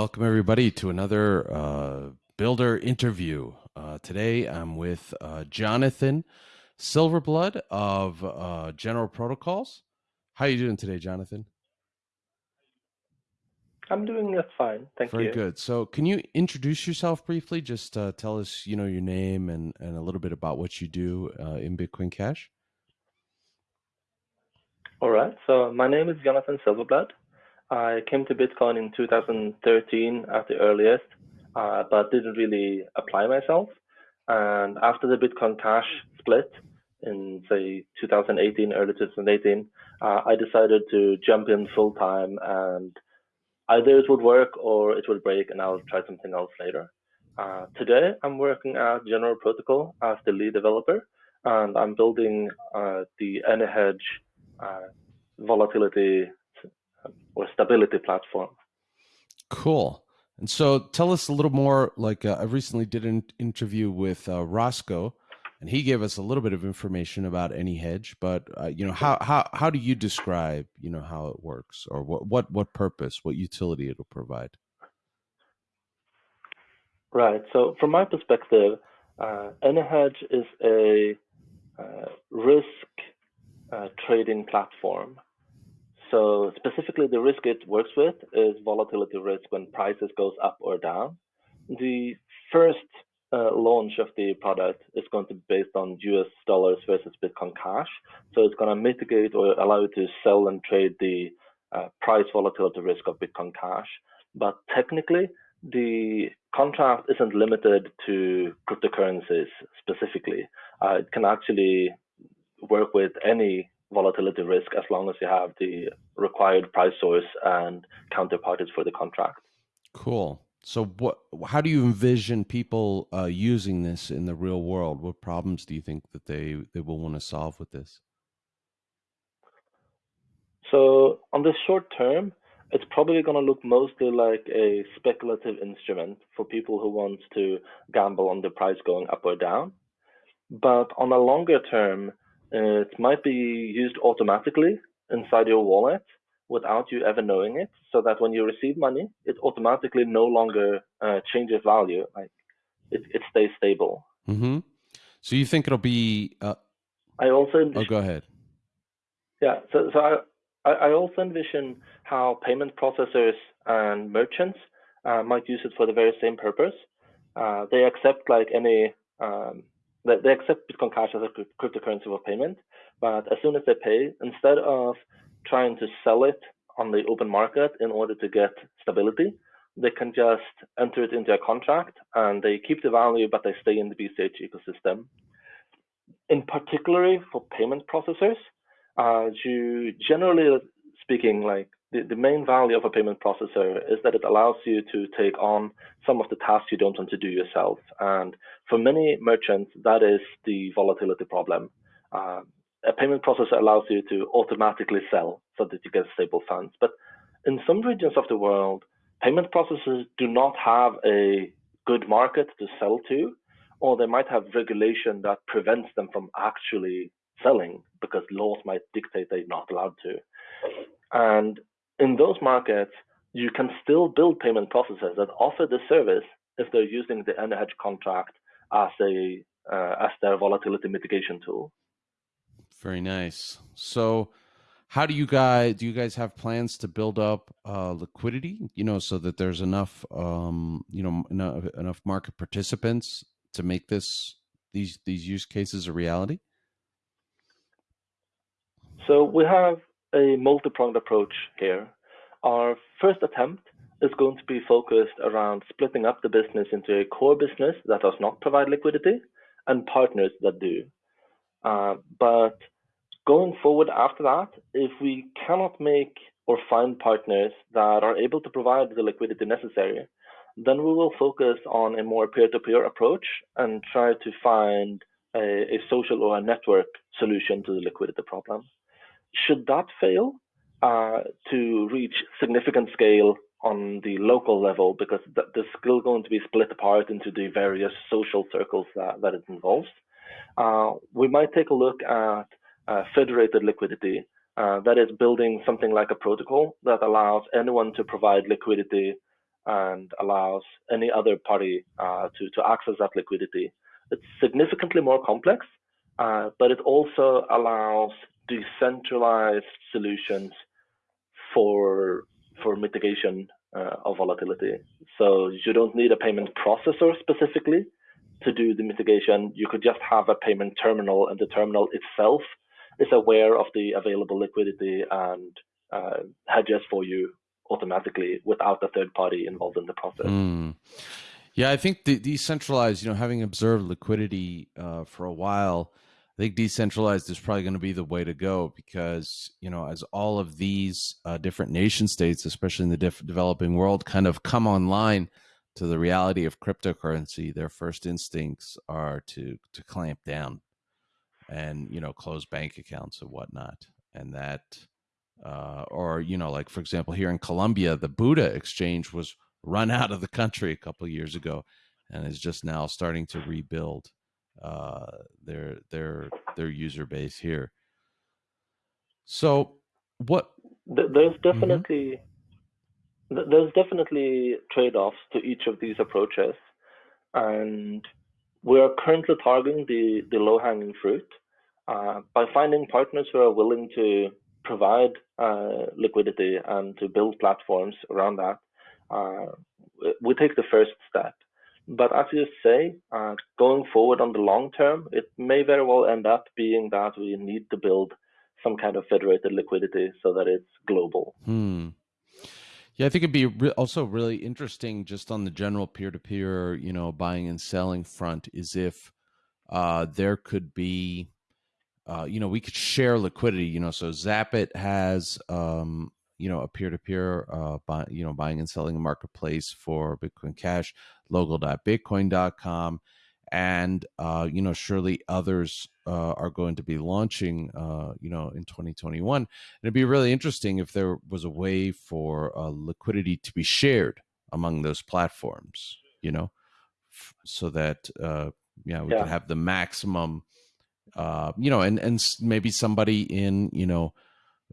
Welcome, everybody, to another uh, Builder interview. Uh, today, I'm with uh, Jonathan Silverblood of uh, General Protocols. How are you doing today, Jonathan? I'm doing just fine, thank Very you. Very good. So, can you introduce yourself briefly? Just uh, tell us, you know, your name and, and a little bit about what you do uh, in Bitcoin Cash. All right, so my name is Jonathan Silverblood. I came to Bitcoin in 2013 at the earliest, uh, but didn't really apply myself. And after the Bitcoin Cash split in, say, 2018, early 2018, uh, I decided to jump in full time and either it would work or it would break and I'll try something else later. Uh, today, I'm working at General Protocol as the lead developer, and I'm building uh, the AnyHedge uh, volatility or stability platform. Cool. And so, tell us a little more. Like, uh, I recently did an interview with uh, Rosco, and he gave us a little bit of information about AnyHedge. But uh, you know, how how how do you describe you know how it works, or what what what purpose, what utility it'll provide? Right. So, from my perspective, uh, AnyHedge is a uh, risk uh, trading platform. So, specifically, the risk it works with is volatility risk when prices goes up or down. The first uh, launch of the product is going to be based on US dollars versus Bitcoin Cash. So, it's going to mitigate or allow you to sell and trade the uh, price volatility risk of Bitcoin Cash. But technically, the contract isn't limited to cryptocurrencies specifically. Uh, it can actually work with any volatility risk as long as you have the required price source and counterparties for the contract. Cool. So, what? How do you envision people uh, using this in the real world? What problems do you think that they they will want to solve with this? So, on the short term, it's probably going to look mostly like a speculative instrument for people who want to gamble on the price going up or down. But on a longer term, it might be used automatically inside your wallet without you ever knowing it, so that when you receive money, it automatically no longer uh, changes value. Like it, it stays stable. Mm-hmm. So you think it'll be? Uh... I also. Oh, go ahead. Yeah. So, so I, I also envision how payment processors and merchants uh, might use it for the very same purpose. Uh, they accept like any, um, they, they accept Bitcoin Cash as a cryptocurrency for payment, but as soon as they pay, instead of trying to sell it on the open market in order to get stability, they can just enter it into a contract and they keep the value, but they stay in the BCH ecosystem. In particular, for payment processors, uh, you generally speaking, like the, the main value of a payment processor is that it allows you to take on some of the tasks you don't want to do yourself. And for many merchants, that is the volatility problem. Uh, a payment processor allows you to automatically sell so that you get stable funds. But in some regions of the world, payment processors do not have a good market to sell to, or they might have regulation that prevents them from actually selling because laws might dictate they're not allowed to. And in those markets, you can still build payment processors that offer the service if they're using the AnyHedge contract as a uh, as their volatility mitigation tool. Very nice. So, how do you guys do? You guys have plans to build up uh, liquidity? You know, so that there's enough, um, you know, enough, enough market participants to make this these these use cases a reality. So we have a multi-pronged approach here. Our first attempt is going to be focused around splitting up the business into a core business that does not provide liquidity and partners that do. Uh, but going forward after that, if we cannot make or find partners that are able to provide the liquidity necessary, then we will focus on a more peer-to-peer approach and try to find a, a social or a network solution to the liquidity problem. Should that fail uh, to reach significant scale on the local level, because th there's still going to be split apart into the various social circles that, that it involves, uh, we might take a look at uh, federated liquidity. Uh, that is building something like a protocol that allows anyone to provide liquidity and allows any other party uh, to, to access that liquidity. It's significantly more complex, uh, but it also allows decentralized solutions for for mitigation uh, of volatility. So you don't need a payment processor specifically to do the mitigation. You could just have a payment terminal, and the terminal itself is aware of the available liquidity and uh, hedges for you automatically without a third party involved in the process. Mm. Yeah, I think the decentralized, you know, having observed liquidity uh, for a while, I think decentralized is probably going to be the way to go because, you know, as all of these uh, different nation states, especially in the developing world, kind of come online to the reality of cryptocurrency, their first instincts are to to clamp down and you know close bank accounts and whatnot, and that uh, or you know like for example here in Colombia, the Buda exchange was run out of the country a couple years ago, and is just now starting to rebuild uh, their their their user base here. So what? There's mm-hmm. definitely. Mm-hmm there's definitely trade-offs to each of these approaches, and we are currently targeting the, the low-hanging fruit uh, by finding partners who are willing to provide uh, liquidity and to build platforms around that. Uh, we take the first step. But as you say, uh, going forward on the long term, it may very well end up being that we need to build some kind of federated liquidity so that it's global. Hmm. Yeah, I think it'd be re- also really interesting just on the general peer to peer, you know, buying and selling front is if uh, there could be, uh, you know, we could share liquidity, you know, so Zapit has, um, you know, a peer to peer, buy, you know, buying and selling marketplace for Bitcoin Cash, local.bitcoin.com and uh, you know surely others uh, are going to be launching uh, you know in 2021 and it'd be really interesting if there was a way for uh, liquidity to be shared among those platforms you know f- so that uh, yeah we yeah. could have the maximum uh, you know and and maybe somebody in you know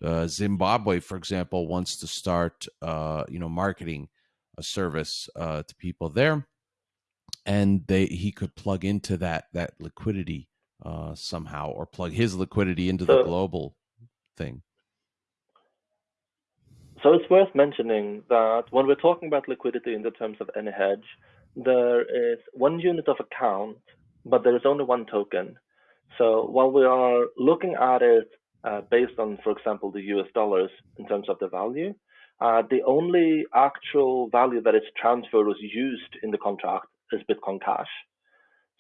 uh, Zimbabwe for example wants to start uh, you know marketing a service to people there and they he could plug into that that liquidity uh, somehow, or plug his liquidity into so, the global thing. So it's worth mentioning that when we're talking about liquidity in the terms of AnyHedge, there is one unit of account, but there is only one token. So while we are looking at it uh, based on, for example, the US dollars in terms of the value, uh, the only actual value that is transferred was used in the contract is Bitcoin Cash.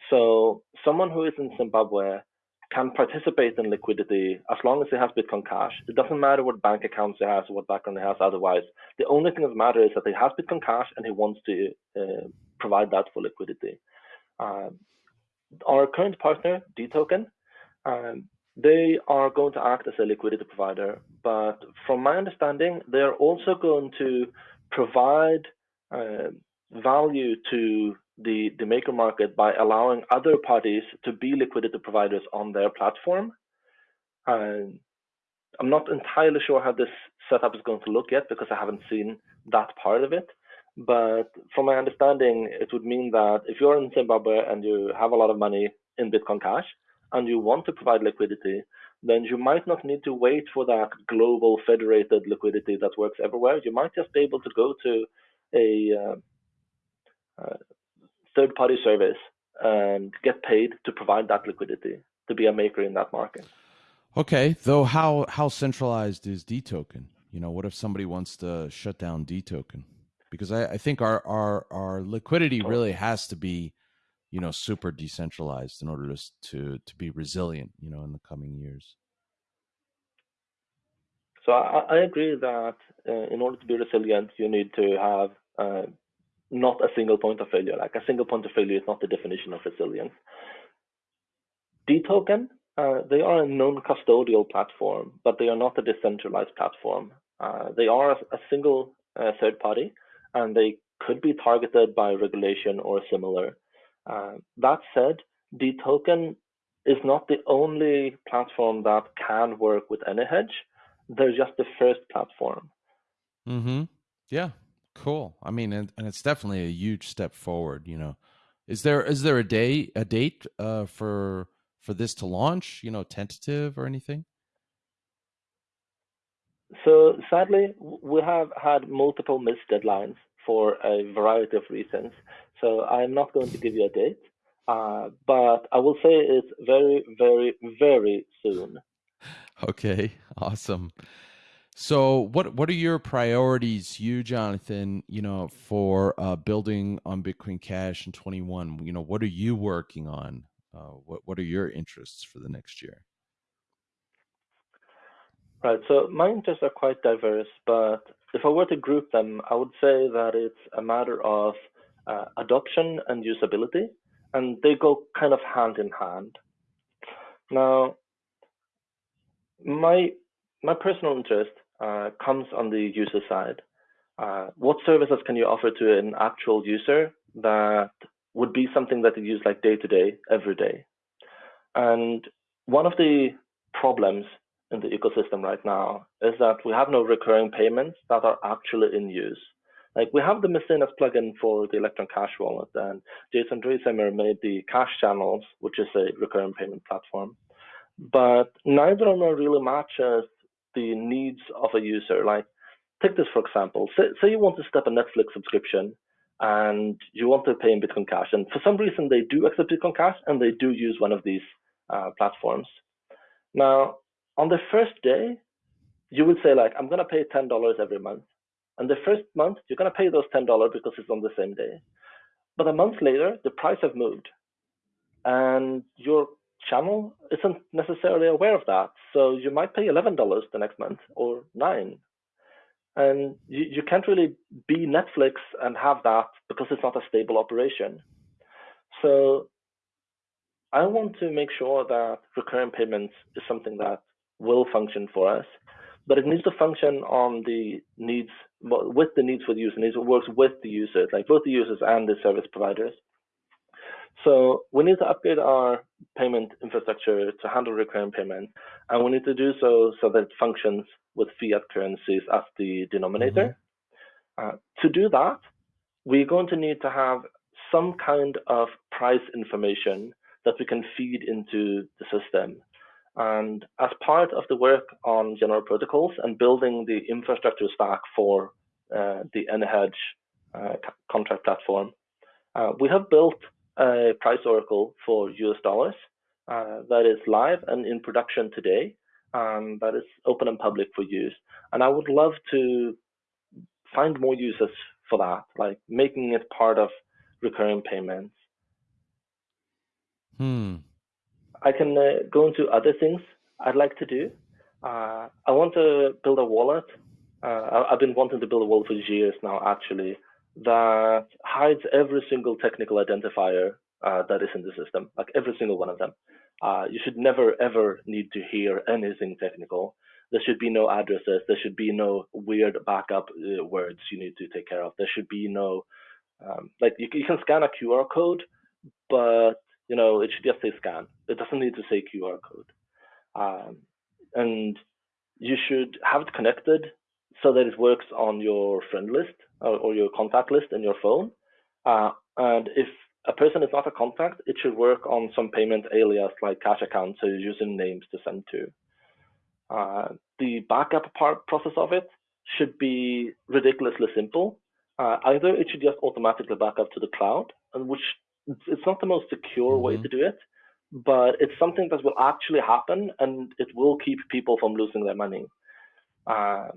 So someone who is in Zimbabwe can participate in liquidity as long as they have Bitcoin Cash. It doesn't matter what bank accounts they have or what background they have otherwise. The only thing that matters is that they have Bitcoin Cash and he wants to uh, provide that for liquidity. Um, our current partner, Detoken, um, they are going to act as a liquidity provider, but from my understanding, they are also going to provide uh, value to the, the maker market by allowing other parties to be liquidity providers on their platform. I'm not entirely sure how this setup is going to look yet because I haven't seen that part of it. But from my understanding, it would mean that if you're in Zimbabwe and you have a lot of money in Bitcoin Cash and you want to provide liquidity, then you might not need to wait for that global federated liquidity that works everywhere. You might just be able to go to a uh, uh, third party service and get paid to provide that liquidity to be a maker in that market. Okay, though how how centralized is Detoken? You know, what if somebody wants to shut down Detoken? Because I, I think our our our liquidity oh. really has to be, you know, super decentralized in order to to to be resilient. You know, in the coming years. So I, I agree that uh, in order to be resilient, you need to have uh, not a single point of failure. Like a single point of failure is not the definition of resilience. Detoken, uh, they are a non-custodial platform, but they are not a decentralized platform. Uh, they are a, a single uh, third party, and they could be targeted by regulation or similar. Uh, that said, Detoken is not the only platform that can work with AnyHedge. They're just the first platform. Mm-hmm. Yeah, Cool. I mean, and, and it's definitely a huge step forward. You know, is there is there a day a date uh, for for this to launch? You know, tentative or anything? So sadly, we have had multiple missed deadlines for a variety of reasons. So I'm not going to give you a date, uh, but I will say it's very, very, very soon. Okay, awesome. So, what what are your priorities, you Jonathan? You know, for uh, building on Bitcoin Cash in twenty one. You know, what are you working on? Uh, what what are your interests for the next year? Right. So my interests are quite diverse, but if I were to group them, I would say that it's a matter of uh, adoption and usability, and they go kind of hand in hand. Now, my my personal interest uh, comes on the user side. Uh, what services can you offer to an actual user that would be something that they use like day to day, every day? And one of the problems in the ecosystem right now is that we have no recurring payments that are actually in use. Like we have the Mecenas plugin for the Electron Cash wallet, and Jason Dreyzehner made the Cash Channels, which is a recurring payment platform. But neither of them really matches the needs of a user. Like, take this for example. Say, say you want to step a Netflix subscription and you want to pay in Bitcoin Cash, and for some reason they do accept Bitcoin Cash and they do use one of these uh, platforms. Now, on the first day, you would say like, I'm gonna pay ten dollars every month, and the first month you're gonna pay those ten dollars because it's on the same day. But a month later, the price have moved, and your channel isn't necessarily aware of that. So you might pay $11 the next month or nine. And you, you can't really be Netflix and have that because it's not a stable operation. So I want to make sure that recurring payments is something that will function for us, but it needs to function on the needs with the needs for the user. needs. It works with the users, like both the users and the service providers. So we need to upgrade our payment infrastructure to handle recurring payment, and we need to do so so that it functions with fiat currencies as the denominator. Mm-hmm. Uh, to do that, we're going to need to have some kind of price information that we can feed into the system. And as part of the work on general protocols and building the infrastructure stack for uh, the AnyHedge uh, contract platform, uh, we have built a price oracle for US dollars uh, that is live and in production today. Um, that is open and public for use. And I would love to find more users for that, like making it part of recurring payments. Hmm. I can uh, go into other things I'd like to do. Uh, I want to build a wallet. Uh, I've been wanting to build a wallet for years now, actually, that hides every single technical identifier uh, that is in the system, like every single one of them. Uh, you should never ever need to hear anything technical. There should be no addresses. There should be no weird backup uh, words you need to take care of. There should be no um, like you, you can scan a QR code, but you know it should just say scan. It doesn't need to say QR code. Um, and you should have it connected so that it works on your friend list or, or your contact list in your phone. Uh, and if a person is not a contact, it should work on some payment alias like cash account, so using names to send to. Uh, the backup part process of it should be ridiculously simple. Uh, either it should just automatically back up to the cloud, and which it's not the most secure mm-hmm. way to do it, but it's something that will actually happen, and it will keep people from losing their money. Uh,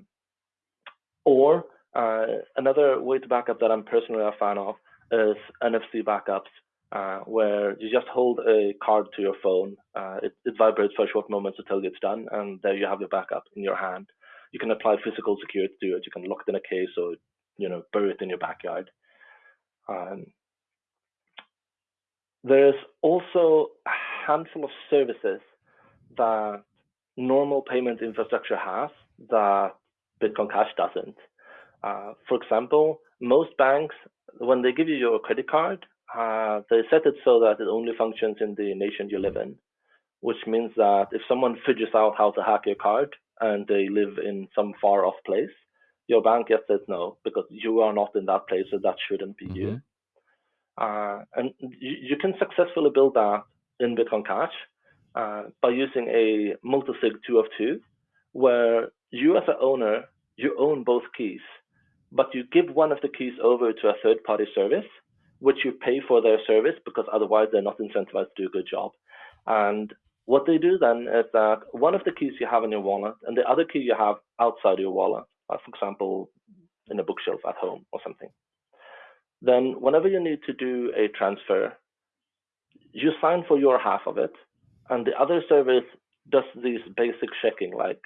or uh, another way to backup that I'm personally a fan of is NFC backups, uh, where you just hold a card to your phone. Uh, it, it, vibrates for a short moment to tell you it's done, and there you have your backup in your hand. You can apply physical security to it. You can lock it in a case or you know bury it in your backyard. Um, there's also a handful of services that normal payment infrastructure has that Bitcoin Cash doesn't. Uh, for example, most banks, when they give you your credit card, uh, they set it so that it only functions in the nation you live in, which means that if someone figures out how to hack your card and they live in some far off place, your bank just says no because you are not in that place, so that shouldn't be mm-hmm. you. Uh, and you, you, can successfully build that in Bitcoin Cash uh, by using a multisig two of two, where you as an owner, you own both keys, but you give one of the keys over to a third party service, which you pay for their service because otherwise they're not incentivized to do a good job. And what they do then is that one of the keys you have in your wallet and the other key you have outside your wallet, uh, for example, in a bookshelf at home or something. Then whenever you need to do a transfer, you sign for your half of it, and the other service does these basic checking like,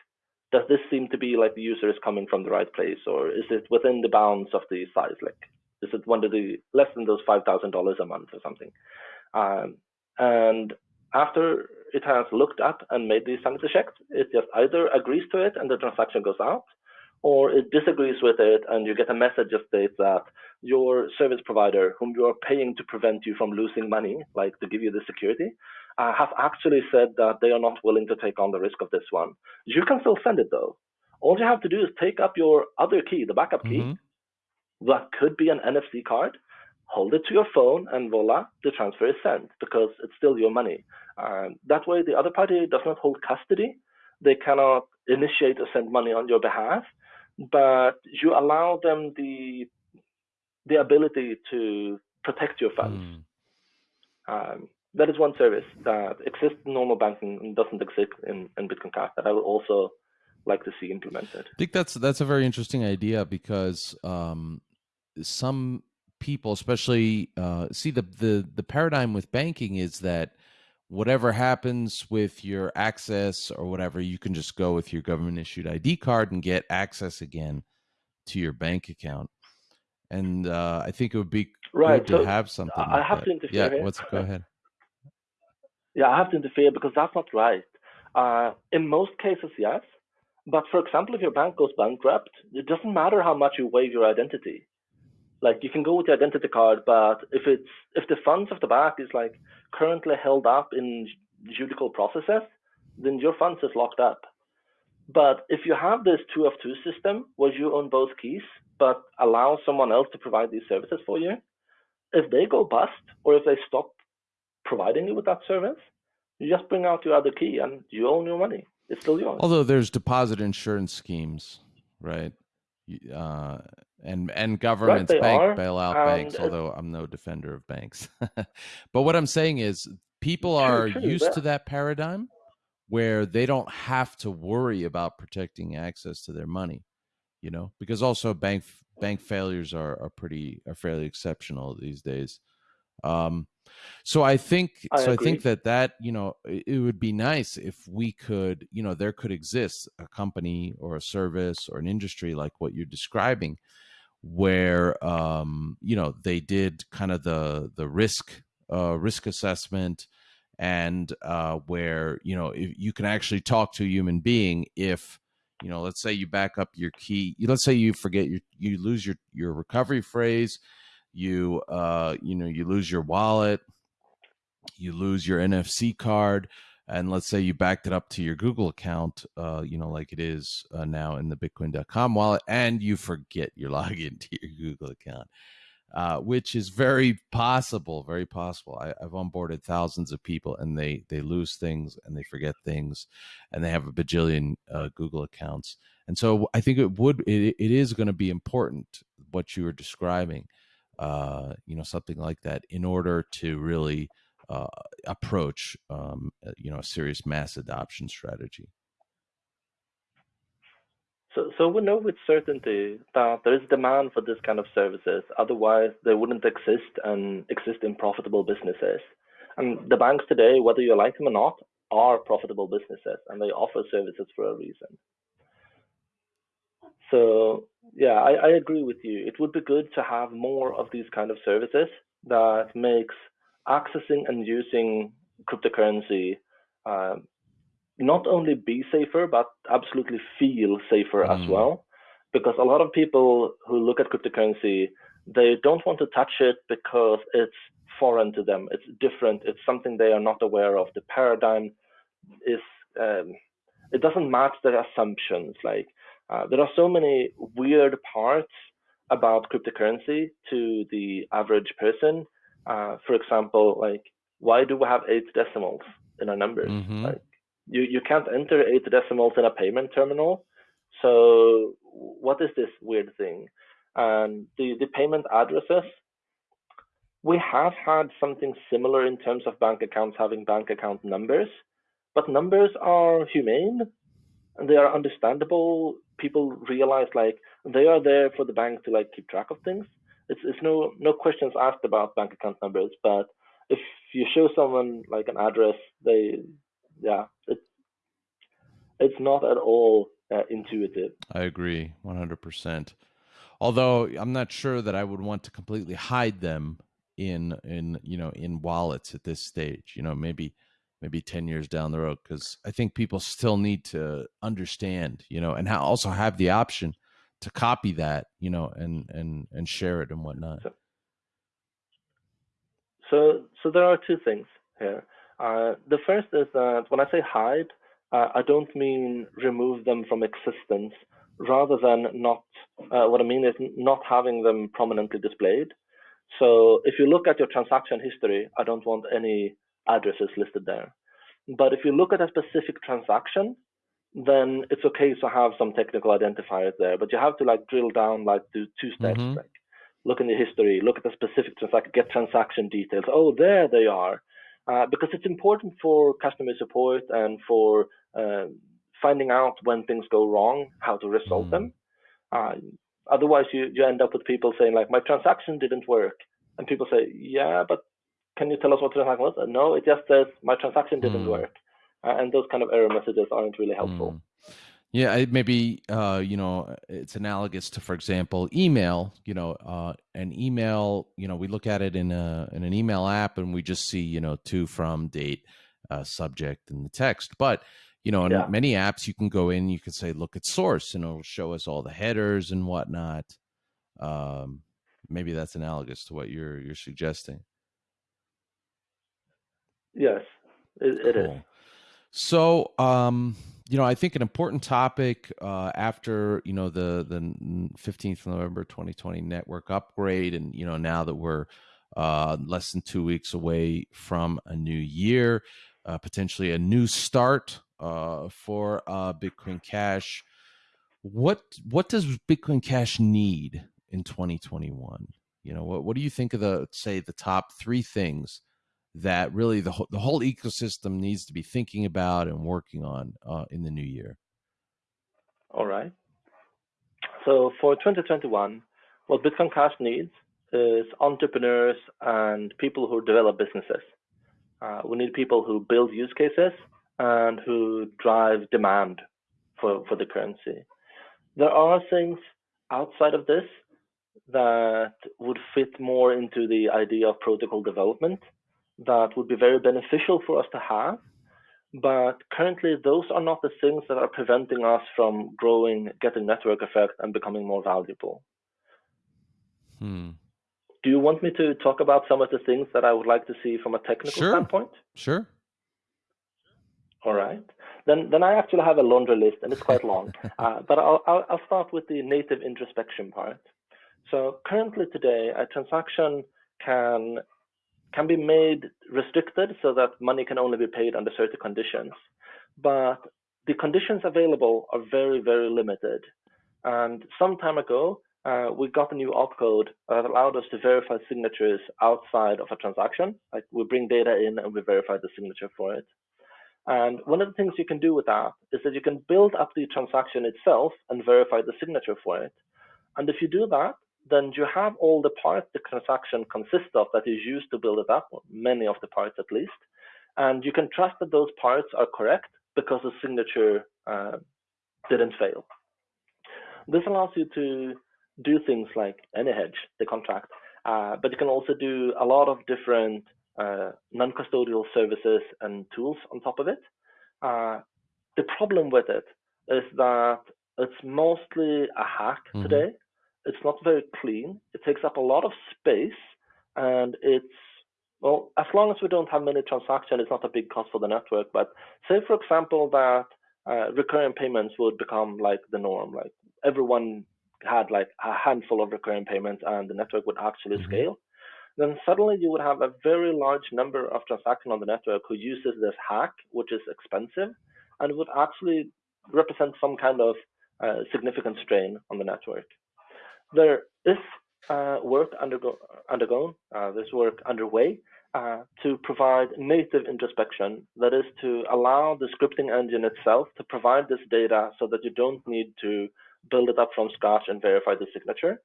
does this seem to be like the user is coming from the right place, or is it within the bounds of the size? Like, is it one of the less than those five thousand dollars a month or something? Um, and after it has looked at and made these sanity checks, it just either agrees to it and the transaction goes out, or it disagrees with it and you get a message that states that your service provider, whom you are paying to prevent you from losing money, like to give you the security, uh, have actually said that they are not willing to take on the risk of this one. You can still send it though. All you have to do is take up your other key, the backup key. Mm-hmm. That could be an NFC card hold it to your phone, and voila, the transfer is sent because it's still your money. Um, that way, the other party does not hold custody. They cannot initiate or send money on your behalf, but you allow them the the ability to protect your funds. Mm. Um, that is one service that exists in normal banking and doesn't exist in, in Bitcoin Cash that I would also like to see implemented. I think that's that's a very interesting idea because um, some people, especially uh, see the the the paradigm with banking is that whatever happens with your access or whatever, you can just go with your government issued ID card and get access again to your bank account. And uh, I think it would be right, good so to have something. I like have that. to interfere. Yeah, here. what's go ahead. Yeah, I have to interfere because that's not right. Uh, in most cases, yes. But for example, if your bank goes bankrupt, it doesn't matter how much you waive your identity like you can go with the identity card, but if it's if the funds of the bank is like currently held up in judicial processes, then your funds is locked up. But if you have this two of two system where you own both keys, but allow someone else to provide these services for you, if they go bust or if they stop providing you with that service, you just bring out your other key and you own your money. It's still yours. Although there's deposit insurance schemes, right? Uh, and and governments right, bank are. bailout banks although i'm no defender of banks but what i'm saying is people are true, used to that paradigm where they don't have to worry about protecting access to their money you know because also bank bank failures are are pretty are fairly exceptional these days um so i think I so agree. i think that that you know it, would be nice if we could you know there could exist a company or a service or an industry like what you're describing where um, you know they did kind of the the risk uh, risk assessment and uh, where you know if you can actually talk to a human being if you know let's say you back up your key let's say you forget your you lose your your recovery phrase you uh you know you lose your wallet you lose your nfc card and let's say you backed it up to your Google account, uh, you know, like it is uh, now in the Bitcoin.com wallet, and you forget your login to your Google account, uh, which is very possible, very possible. I, have onboarded thousands of people, and they they lose things and they forget things, and they have a bajillion uh, Google accounts, and so I think it would it, it is going to be important what you were describing, uh, you know, something like that, in order to really uh, approach, um, uh, you know, a serious mass adoption strategy? So, so we know with certainty that there is demand for this kind of services. Otherwise, they wouldn't exist and exist in profitable businesses. And the banks today, whether you like them or not, are profitable businesses, and they offer services for a reason. So, yeah, I, I agree with you. It would be good to have more of these kind of services that makes accessing and using cryptocurrency uh, not only be safer, but absolutely feel safer mm. as well. Because a lot of people who look at cryptocurrency, they don't want to touch it because it's foreign to them. It's different. It's something they are not aware of. The paradigm is, um, it doesn't match their assumptions. Like Uh, there are so many weird parts about cryptocurrency to the average person. Uh, for example, like why do we have eight decimals in our numbers? Mm-hmm. Like you, you can't enter eight decimals in a payment terminal. So what is this weird thing? And the, the payment addresses, we have had something similar in terms of bank accounts having bank account numbers, but numbers are humane and they are understandable. People realize like they are there for the bank to like keep track of things. It's it's no no questions asked about bank account numbers, but if you show someone like an address, they yeah, it's it's not at all uh, intuitive. I agree, one hundred percent. Although I'm not sure that I would want to completely hide them in in you know in wallets at this stage. You know, maybe maybe 10 years down the road because i think people still need to understand you know and also have the option to copy that you know and and and share it and whatnot. So so, so there are two things here. Uh, the first is that when i say hide uh, i don't mean remove them from existence rather than not uh, what i mean is not having them prominently displayed. So if you look at your transaction history i don't want any addresses listed there. But if you look at a specific transaction, then it's okay to have some technical identifiers there. But you have to like drill down, like do two steps, mm-hmm. like look in the history, look at the specific transaction, get transaction details. Oh, there they are. Uh, because it's important for customer support and for uh, finding out when things go wrong, how to resolve mm. them. Uh, otherwise, you, you end up with people saying like, my transaction didn't work. And people say, yeah, but can you tell us what the transaction was? No, it just says my transaction didn't mm. work. Uh, and those kind of error messages aren't really helpful. Mm. Yeah, maybe uh, you know it's analogous to, for example, email. You know, uh, an email. You know, we look at it in a in an email app, and we just see you know to from date, uh, subject, and the text. But you know, in yeah. many apps, you can go in, you can say, look at source, and it'll show us all the headers and whatnot. Um, maybe that's analogous to what you're you're suggesting. Yes, it, it cool. is. So, um, you know, I think an important topic uh, after you know the the 15th November 2020 network upgrade, and you know now that we're uh, less than two weeks away from a new year, uh, potentially a new start uh, for uh, Bitcoin Cash. What what does Bitcoin Cash need in 2021? You know, what what do you think of the say the top three things that really the whole, the whole ecosystem needs to be thinking about and working on uh, in the new year? All right. So for 2021, what Bitcoin Cash needs is entrepreneurs and people who develop businesses. Uh, we need people who build use cases and who drive demand for, for the currency. There are things outside of this that would fit more into the idea of protocol development that would be very beneficial for us to have. But currently, those are not the things that are preventing us from growing, getting network effect, and becoming more valuable. Hmm. Do you want me to talk about some of the things that I would like to see from a technical sure. standpoint? Sure. All right. Then, then I actually have a laundry list, and it's quite long. uh, but I'll, I'll, I'll start with the native introspection part. So currently today, a transaction can can be made restricted so that money can only be paid under certain conditions. But the conditions available are very, very limited. And some time ago, uh, we got a new opcode that allowed us to verify signatures outside of a transaction. Like we bring data in and we verify the signature for it. And one of the things you can do with that is that you can build up the transaction itself and verify the signature for it. And if you do that, then you have all the parts the transaction consists of that is used to build it up, many of the parts at least. And you can trust that those parts are correct because the signature uh, didn't fail. This allows you to do things like AnyHedge, the contract, uh, but you can also do a lot of different uh, non-custodial services and tools on top of it. Uh, the problem with it is that it's mostly a hack mm -hmm. today it's not very clean. It takes up a lot of space, and it's well, as long as we don't have many transactions, it's not a big cost for the network. But say, for example, that uh, recurring payments would become like the norm. Like everyone had like a handful of recurring payments and the network would actually mm-hmm. scale, then suddenly you would have a very large number of transactions on the network who uses this hack, which is expensive, and would actually represent some kind of uh, significant strain on the network. There is uh, work undergo undergone, uh, this work underway, uh, to provide native introspection, that is to allow the scripting engine itself to provide this data so that you don't need to build it up from scratch and verify the signature.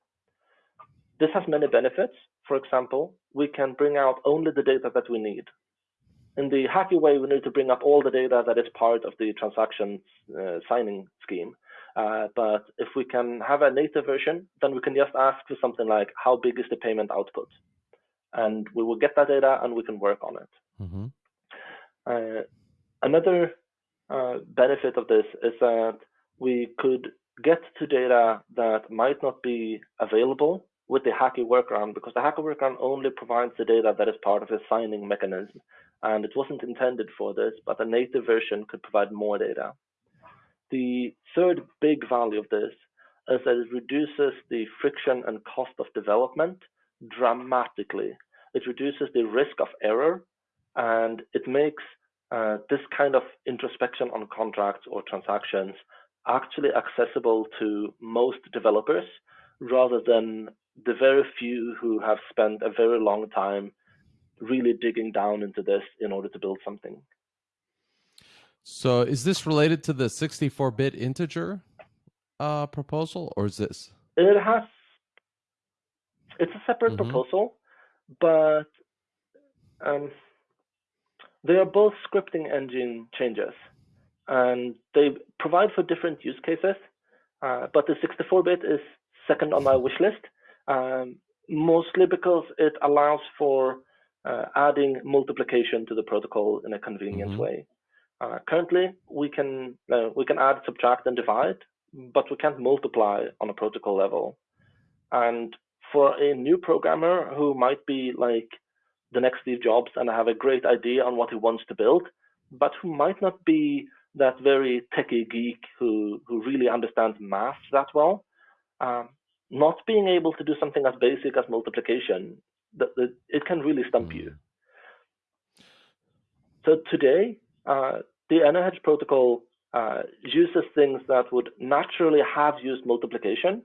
This has many benefits. For example, we can bring out only the data that we need. In the hacky way, we need to bring up all the data that is part of the transaction uh, signing scheme. Uh, but if we can have a native version, then we can just ask for something like, how big is the payment output? and we will get that data and we can work on it. Mm-hmm. Uh, another uh, benefit of this is that we could get to data that might not be available with the Hacky workaround because the Hacky workaround only provides the data that is part of the signing mechanism. And it wasn't intended for this, but the native version could provide more data. The third big value of this is that it reduces the friction and cost of development dramatically. It reduces the risk of error and it makes uh, this kind of introspection on contracts or transactions actually accessible to most developers rather than the very few who have spent a very long time really digging down into this in order to build something. So, is this related to the 64 bit integer uh, proposal, or is this? It has it's a separate mm-hmm. proposal, but um, they are both scripting engine changes, and they provide for different use cases. Uh, but the 64-bit is second on my wish list, um, mostly because it allows for uh, adding multiplication to the protocol in a convenient mm-hmm. way. Uh, currently, we can uh, we can add, subtract, and divide, but we can't multiply on a protocol level. And for a new programmer who might be like the next Steve Jobs and have a great idea on what he wants to build, but who might not be that very techie geek who, who really understands math that well. Um, not being able to do something as basic as multiplication, that, that it can really stump you. So today, uh, the AnyHedge protocol uh, uses things that would naturally have used multiplication,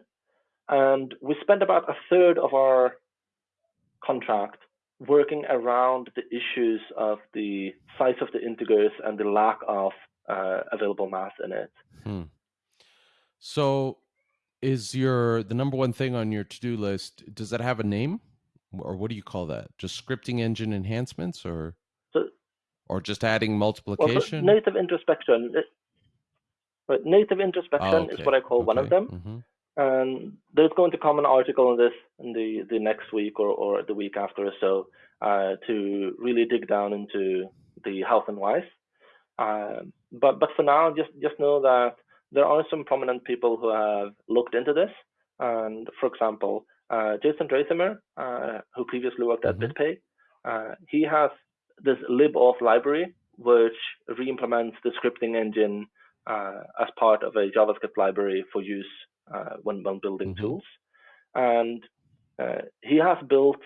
and we spend about a third of our contract working around the issues of the size of the integers and the lack of uh, available mass in it. Hmm. So, is your the number one thing on your to do list? Does that have a name, or what do you call that? Just scripting engine enhancements, or or just adding multiplication? Well, native introspection. It, native introspection oh, okay. is what I call okay. one of them. Mm-hmm. And there's going to come an article on this in the, the next week or, or the week after or so uh, to really dig down into the health and wise. Uh, but but for now, just just know that there are some prominent people who have looked into this. And for example, uh, Jason Dreyzehner, uh, who previously worked at mm-hmm. BitPay, uh, he has this libauth library which re-implements the scripting engine uh, as part of a JavaScript library for use uh, when, when building mm-hmm. tools. And uh, he has built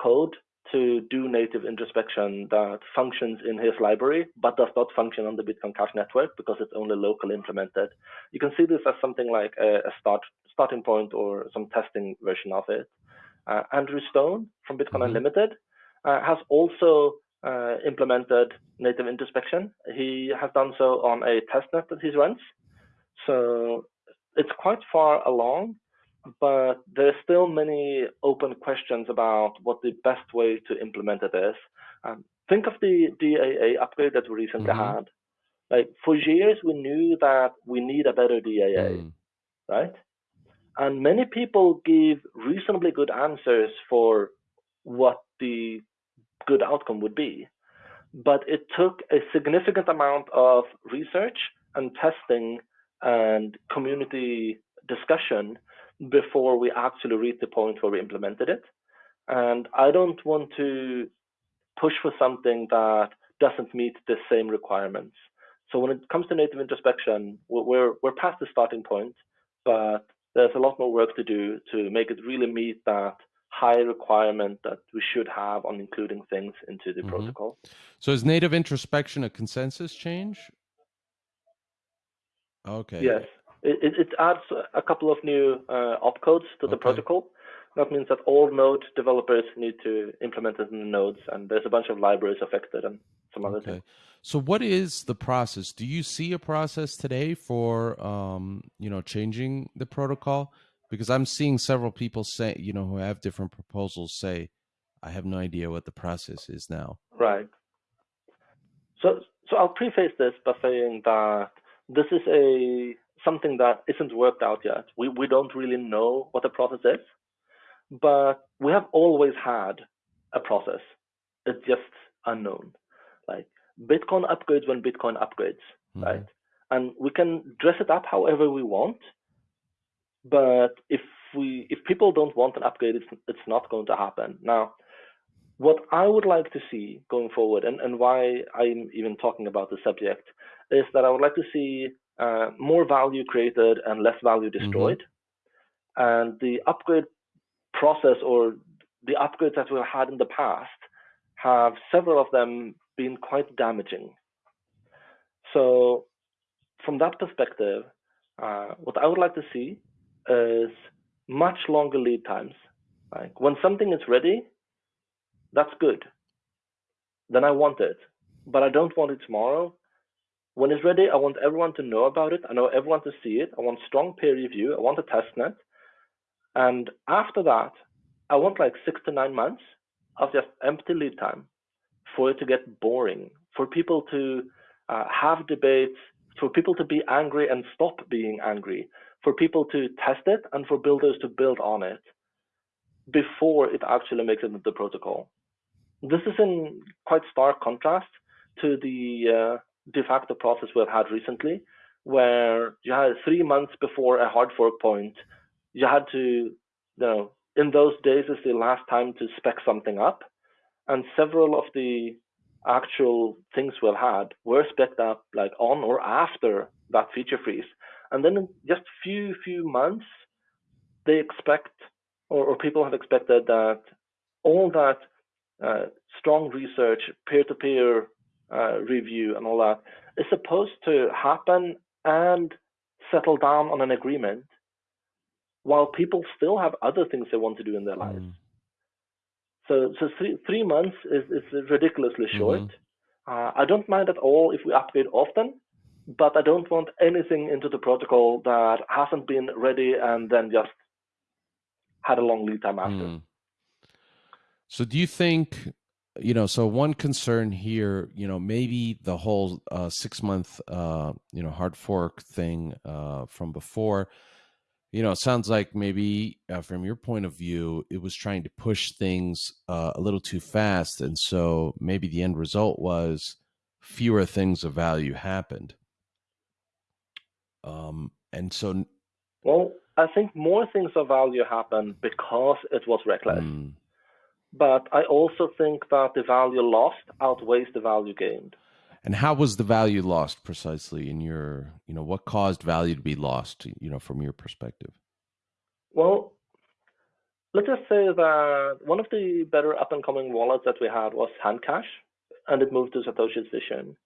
code to do native introspection that functions in his library, but does not function on the Bitcoin Cash network because it's only locally implemented. You can see this as something like a, a start starting point or some testing version of it. Uh, Andrew Stone from Bitcoin mm-hmm. Unlimited uh, has also uh, implemented native introspection. He has done so on a testnet that he runs. So it's quite far along, but there's still many open questions about what the best way to implement it is. Um, think of the DAA upgrade that we recently mm-hmm. had. Like for years, we knew that we need a better DAA, mm. right? And many people give reasonably good answers for what the good outcome would be. But it took a significant amount of research and testing and community discussion before we actually reached the point where we implemented it. And I don't want to push for something that doesn't meet the same requirements. so when it comes to native introspection, we're we're past the starting point, but there's a lot more work to do to make it really meet that high requirement that we should have on including things into the mm-hmm. protocol. So is native introspection a consensus change? Okay. Yes, it, it, adds a couple of new uh, opcodes to the okay. protocol. That means that all node developers need to implement it in the nodes, and there's a bunch of libraries affected and some other okay. things. So, what is the process? Do you see a process today for um, you know changing the protocol? Because I'm seeing several people say, you know, who have different proposals say, I have no idea what the process is now. Right. So, so I'll preface this by saying that this is a something that isn't worked out yet. We we don't really know what the process is, but we have always had a process. It's just unknown. Like Bitcoin upgrades when Bitcoin upgrades, mm-hmm. right? And we can dress it up however we want, but if we if people don't want an upgrade, it's it's not going to happen. Now, what I would like to see going forward, and, and why I'm even talking about the subject, is that I would like to see uh, more value created and less value mm-hmm. destroyed. Mm-hmm. And the upgrade process or the upgrades that we've had in the past have several of them been quite damaging. So, from that perspective, uh, what I would like to see is much longer lead times. Like when something is ready, that's good. Then I want it, but I don't want it tomorrow. When it's ready, I want everyone to know about it. I know everyone to see it. I want strong peer review. I want a test net. And after that, I want like six to nine months of just empty lead time for it to get boring, for people to uh, have debates, for people to be angry and stop being angry, for people to test it and for builders to build on it before it actually makes it into the protocol. This is in quite stark contrast to the uh, de facto process we've had recently, where you had three months before a hard fork point, you had to, you know, in those days is the last time to spec something up, and several of the actual things we've had were spec up like on or after that feature freeze. And then in just few few months, they expect or, or people have expected that all that uh, strong research, peer-to-peer uh, review, and all that is supposed to happen and settle down on an agreement, while people still have other things they want to do in their lives. Mm. So, so three three months is is ridiculously short. Mm-hmm. Uh, I don't mind at all if we upgrade often, but I don't want anything into the protocol that hasn't been ready and then just had a long lead time after. Mm. So do you think you know so one concern here you know maybe the whole uh, six month uh, you know hard fork thing uh, from before you know it sounds like maybe uh, from your point of view it was trying to push things uh, a little too fast and so maybe the end result was fewer things of value happened um, and so, well, I think more things of value happen because it was reckless. Mm. But I also think that the value lost outweighs the value gained. And how was the value lost precisely in your, you know, what caused value to be lost, you know, from your perspective? Well, let's just say that one of the better up and coming wallets that we had was Handcash, and it moved to Satoshi's vision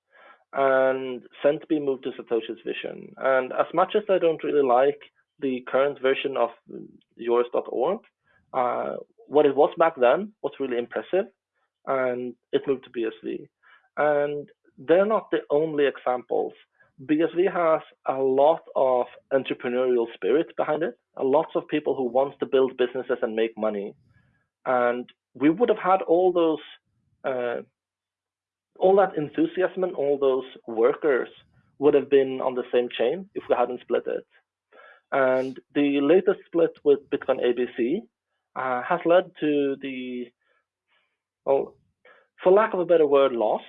and Centbee moved to Satoshi's vision. And as much as I don't really like the current version of yours.org, uh, what it was back then was really impressive, and it moved to BSV. And they're not the only examples. BSV has a lot of entrepreneurial spirit behind it, a lots of people who want to build businesses and make money. And we would have had all those uh, all that enthusiasm and all those workers would have been on the same chain if we hadn't split it. And the latest split with Bitcoin ABC uh, has led to the, well, for lack of a better word, loss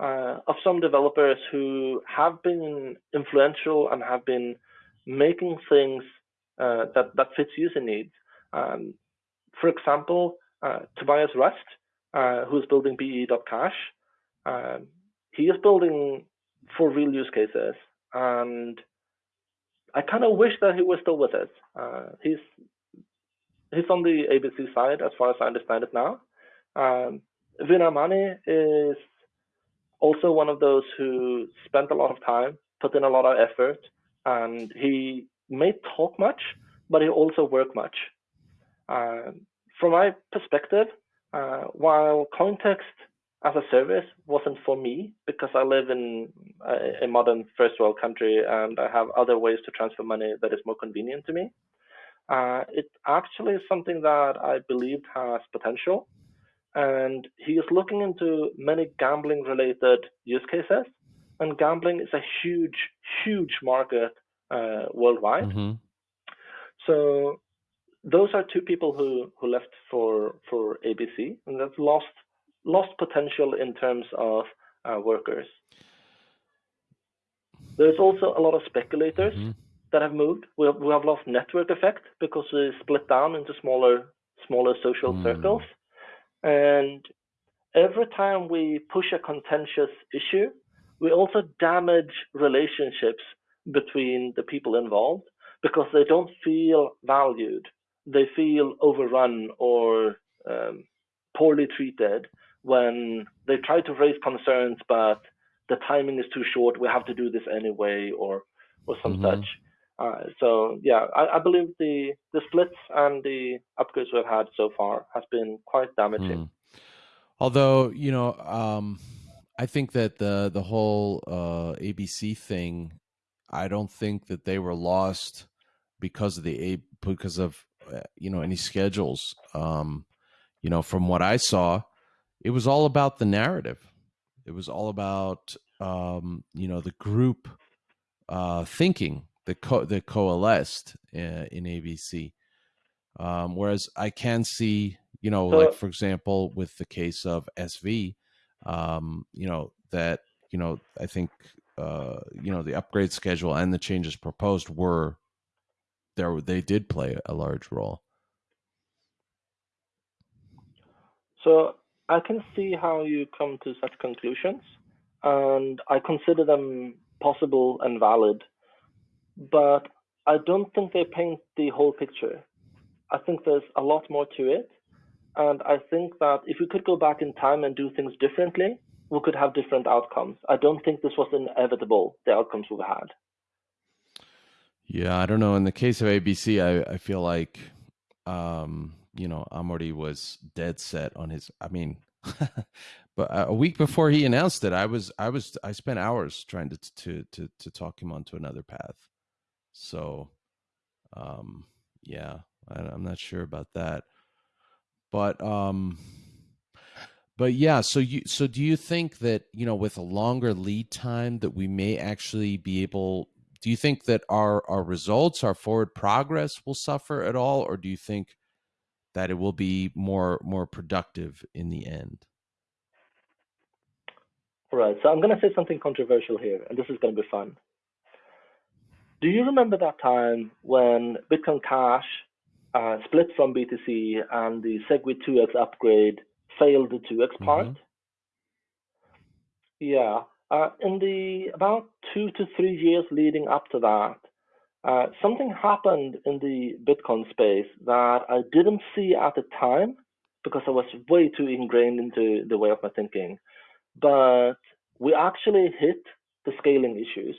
uh, of some developers who have been influential and have been making things uh, that, that fits user needs. Um, for example, uh, Tobias Ruck, uh, who's building BE.cash, um, he is building for real use cases, and I kind of wish that he was still with us. Uh, he's he's on the ABC side, as far as I understand it now. Um, Vin Armani is also one of those who spent a lot of time, put in a lot of effort, and he may talk much, but he also work much. Uh, from my perspective, uh, while CoinText as a service wasn't for me because I live in a, a, modern first world country and I have other ways to transfer money that is more convenient to me. Uh, it actually something that I believed has potential. And he is looking into many gambling related use cases. And gambling is a huge, huge market uh, worldwide. Mm-hmm. So those are two people who, who left for, for ABC and that's lost lost potential in terms of uh, workers. There's also a lot of speculators mm-hmm. that have moved. We have, we have lost network effect because we split down into smaller smaller social mm. circles. And every time we push a contentious issue, we also damage relationships between the people involved because they don't feel valued. They feel overrun or um, poorly treated when they try to raise concerns, but the timing is too short. We have to do this anyway, or or some mm-hmm. such. Uh, so yeah, I, I, believe the the splits and the upgrades we've had so far has been quite damaging. Mm. Although you know, um, I think that the the whole uh, ABC thing, I don't think that they were lost because of the A because of uh, you know any schedules. Um, you know, from what I saw, it was all about the narrative. It was all about um, you know the group uh, thinking that co- that coalesced in, uh, in ABC. Um, whereas I can see, you know, like for example, with the case of SV, um, you know that you know I think uh, you know the upgrade schedule and the changes proposed were there. They did play a large role. So I can see how you come to such conclusions, and I consider them possible and valid, but I don't think they paint the whole picture. I think there's a lot more to it, and I think that if we could go back in time and do things differently, we could have different outcomes. I don't think this was inevitable, the outcomes we've had. Yeah, I don't know. In the case of ABC, I, I feel like um, you know, Amaury was dead set on his. I mean, but a week before he announced it, I was, I was, I spent hours trying to to to to talk him onto another path. So, um, yeah, I, I'm not sure about that, but um, but yeah. So you, so do you think that you know, with a longer lead time, that we may actually be able? Do you think that our our results, our forward progress, will suffer at all, or do you think that it will be more more productive in the end. All right so i'm going to say something controversial here and this is going to be fun. Do you remember that time when bitcoin cash uh, split from btc and the segwit 2x upgrade failed the 2x part? Mm-hmm. yeah uh, in the about two to three years leading up to that uh, something happened in the Bitcoin space that I didn't see at the time because I was way too ingrained into the way of my thinking. But we actually hit the scaling issues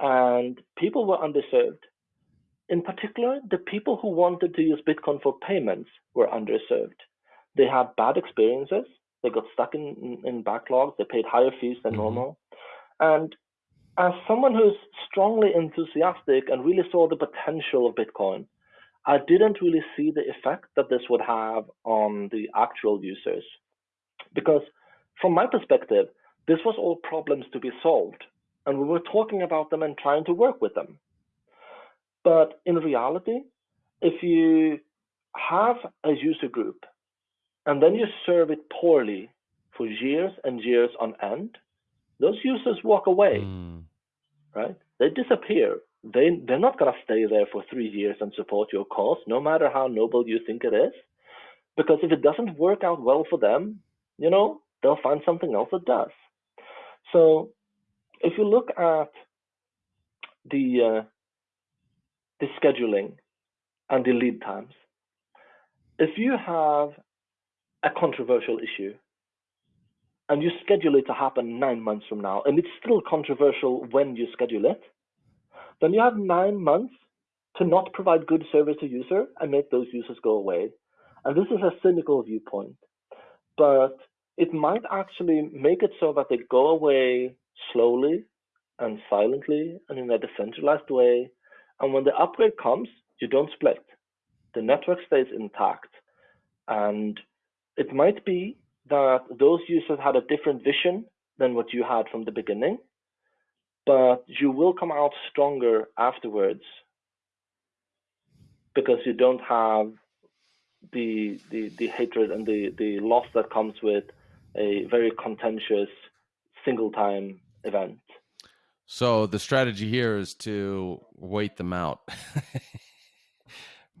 and people were underserved. In particular, the people who wanted to use Bitcoin for payments were underserved. They had bad experiences. They got stuck in, in, backlogs. They paid higher fees than mm-hmm. normal. And as someone who's strongly enthusiastic and really saw the potential of Bitcoin, I didn't really see the effect that this would have on the actual users. Because from my perspective, this was all problems to be solved, and we were talking about them and trying to work with them. But in reality, if you have a user group and then you serve it poorly for years and years on end, those users walk away, mm. right? They disappear. They they're not gonna stay there for three years and support your cause, no matter how noble you think it is, because if it doesn't work out well for them, you know, they'll find something else that does. So if you look at the uh, the scheduling and the lead times, if you have a controversial issue and you schedule it to happen nine months from now, and it's still controversial when you schedule it, then you have nine months to not provide good service to user and make those users go away. And this is a cynical viewpoint, but it might actually make it so that they go away slowly and silently and in a decentralized way. And when the upgrade comes, you don't split. The network stays intact. And it might be that those users had a different vision than what you had from the beginning, but you will come out stronger afterwards because you don't have the the, the hatred and the, the loss that comes with a very contentious single time event. So the strategy here is to wait them out.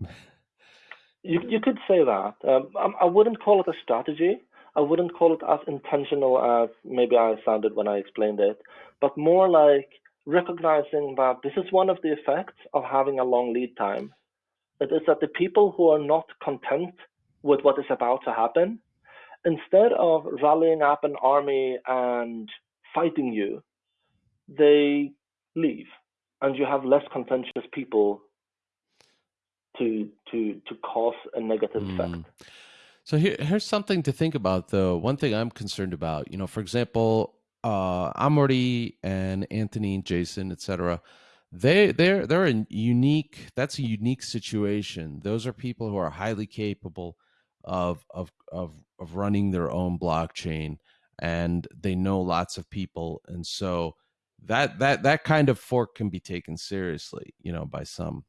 you you could say that. Um, I, I wouldn't call it a strategy. I wouldn't call it as intentional as maybe I sounded when I explained it, but more like recognizing that this is one of the effects of having a long lead time. It is that the people who are not content with what is about to happen, instead of rallying up an army and fighting you, they leave, and you have less contentious people to to to cause a negative mm. effect. So here, here's something to think about, though. One thing I'm concerned about, you know, for example, uh, and Anthony, and Jason, etc. They they're they're a unique. That's a unique situation. Those are people who are highly capable of of of of running their own blockchain, and they know lots of people, and so that that that kind of fork can be taken seriously, you know, by some.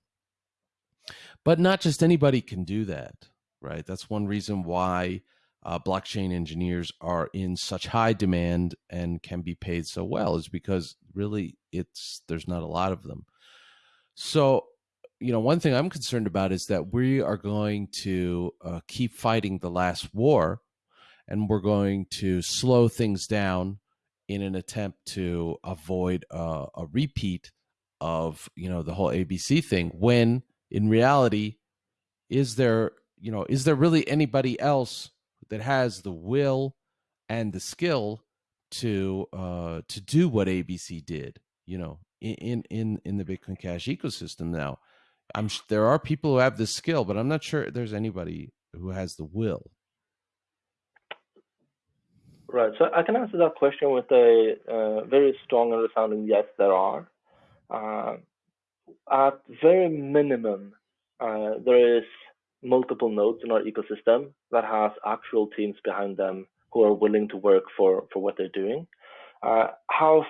But not just anybody can do that, right? That's one reason why uh, blockchain engineers are in such high demand and can be paid so well is because really it's there's not a lot of them. So, you know, one thing I'm concerned about is that we are going to uh, keep fighting the last war, and we're going to slow things down in an attempt to avoid uh, a repeat of you know the whole ABC thing. When in reality, is there you know is there really anybody else that has the will and the skill to uh, to do what ABC did? You know, in in in the Bitcoin Cash ecosystem now. I'm there are people who have the skill, but I'm not sure there's anybody who has the will. Right. So I can answer that question with a uh, very strong and resounding yes, there are. Uh, at very minimum, uh, there is multiple nodes in our ecosystem that has actual teams behind them who are willing to work for, for what they're doing. Uh, how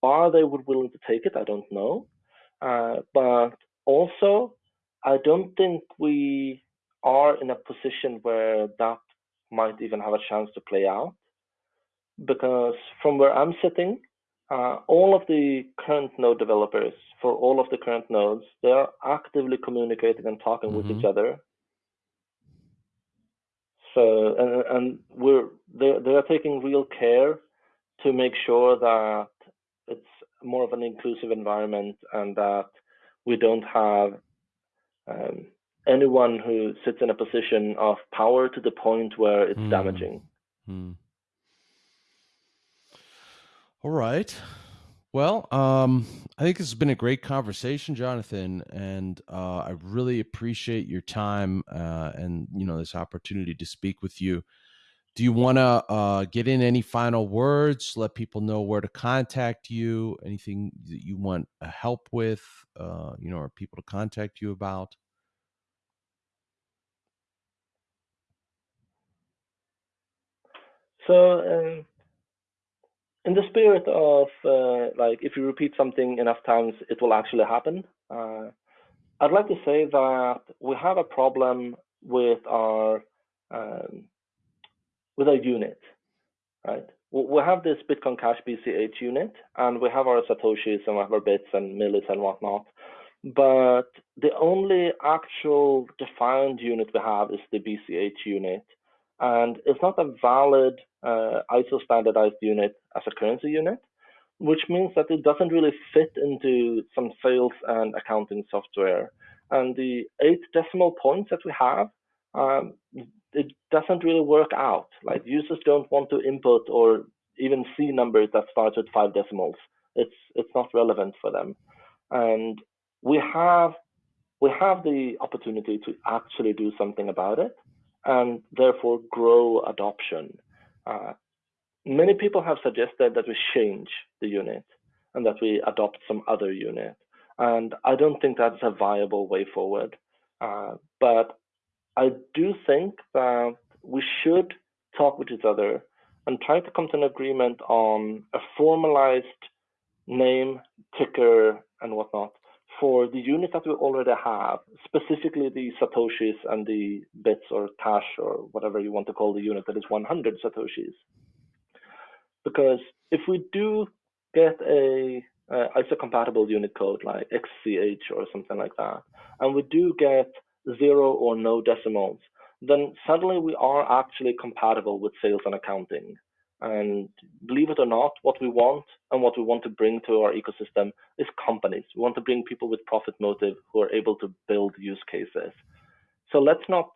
far they would willing to take it, I don't know. Uh, but also, I don't think we are in a position where that might even have a chance to play out. Because from where I'm sitting, uh, all of the current node developers for all of the current nodes, they are actively communicating and talking mm-hmm. with each mm-hmm. other. So, and, and we're they they are taking real care to make sure that it's more of an inclusive environment and that we don't have um, anyone who sits in a position of power to the point where it's mm. damaging. Mm. All right. Well, um, I think this has been a great conversation, Jonathan, and uh, I really appreciate your time uh, and you know this opportunity to speak with you. Do you want to uh, get in any final words? Let people know where to contact you. Anything that you want help with, uh, you know, or people to contact you about? So, um, in the spirit of uh, like, if you repeat something enough times, it will actually happen. Uh, I'd like to say that we have a problem with our um, with our unit, right? We have this Bitcoin Cash BCH unit, and we have our satoshis and we have our bits and millis and whatnot. But the only actual defined unit we have is the BCH unit, and it's not a valid uh, ISO standardized unit as a currency unit, which means that it doesn't really fit into some sales and accounting software. And the eight decimal points that we have, um, it doesn't really work out. Like users don't want to input or even see numbers that start with five decimals. It's it's not relevant for them. And we have we have the opportunity to actually do something about it and therefore grow adoption. Uh, many people have suggested that we change the unit and that we adopt some other unit. And I don't think that's a viable way forward. Uh, but I do think that we should talk with each other and try to come to an agreement on a formalized name, ticker, and whatnot for the unit that we already have, specifically the Satoshis and the bits or Tash or whatever you want to call the unit that is 100 Satoshis. Because if we do get a uh, ISO compatible unit code like XCH or something like that, and we do get zero or no decimals, then suddenly we are actually compatible with sales and accounting. And believe it or not, what we want and what we want to bring to our ecosystem is companies. We want to bring people with profit motive who are able to build use cases. So let's not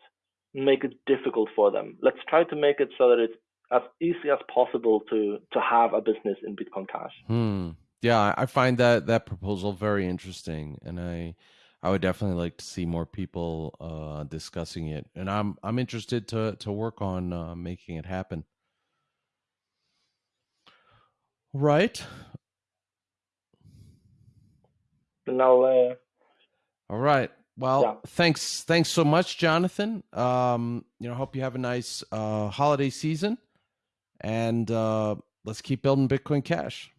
make it difficult for them. Let's try to make it so that it's as easy as possible to to have a business in Bitcoin Cash. Hmm. Yeah, I find that that proposal very interesting, and I I would definitely like to see more people uh, discussing it, and I'm I'm interested to to work on uh, making it happen. Right. Now, uh, All right. Well, Yeah. thanks. Thanks so much, Jonathan. Um, you know, hope you have a nice uh, holiday season, and uh, let's keep building Bitcoin Cash.